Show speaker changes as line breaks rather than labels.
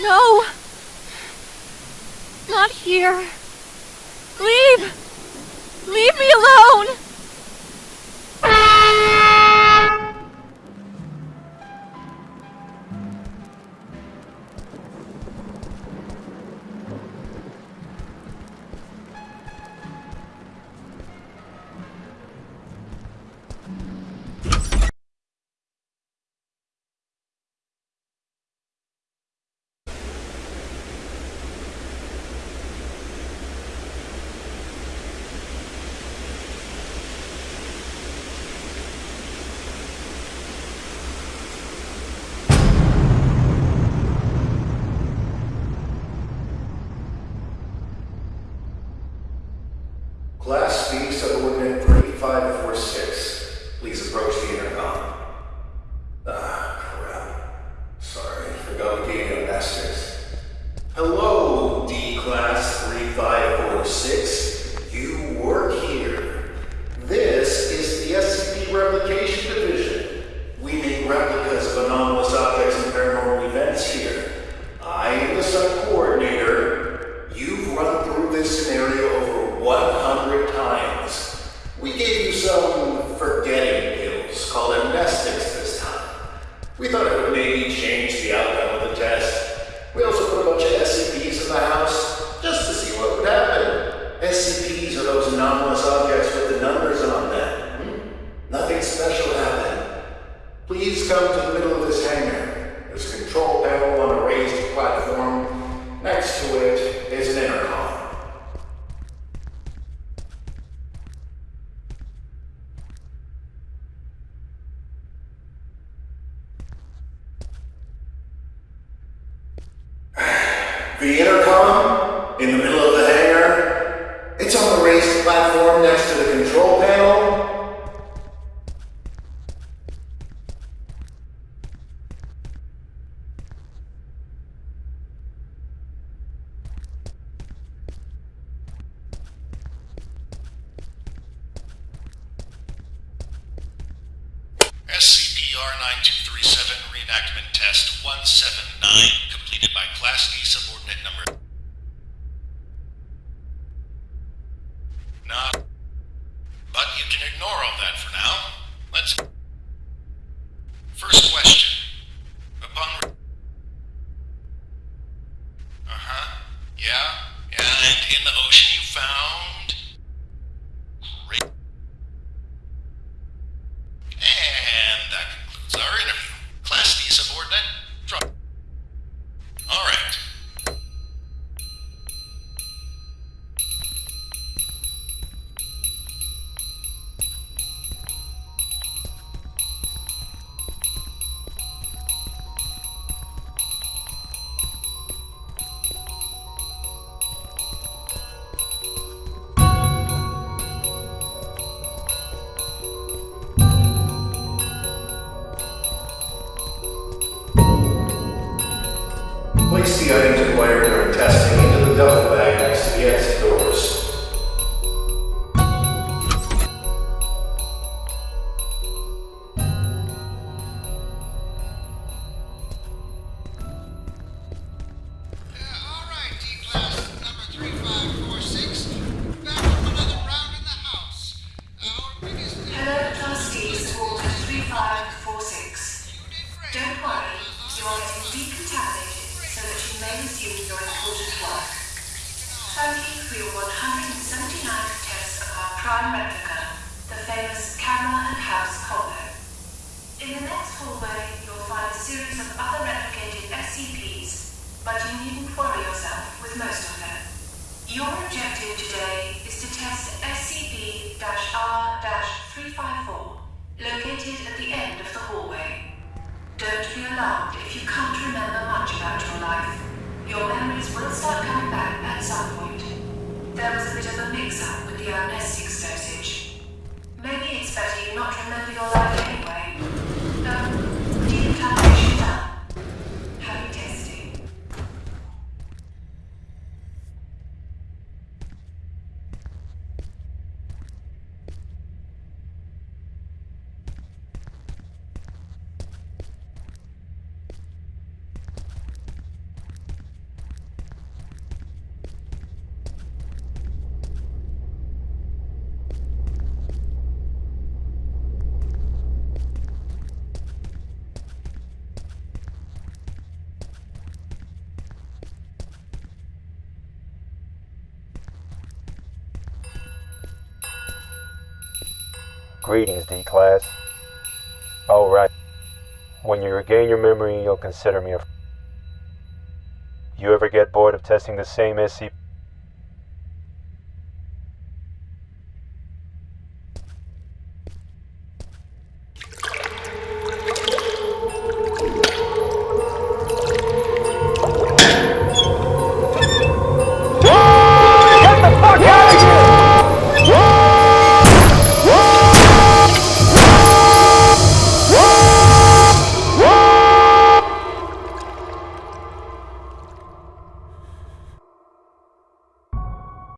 No! Not here. Leave! Leave me alone!
Come to the middle of this hangar. There's control panel on
CR9237 reenactment test 179 completed by Class D subordinate number
located at the end of the hallway. Don't be alarmed if you can't remember much about your life. Your memories will start coming back at some point. There was a bit of a mix-up with the amnestics dosage. Maybe it's better you not remember your life
Greetings, D-Class. Alright. Oh, when you regain your memory, you'll consider me a... You ever get bored of testing the same SCP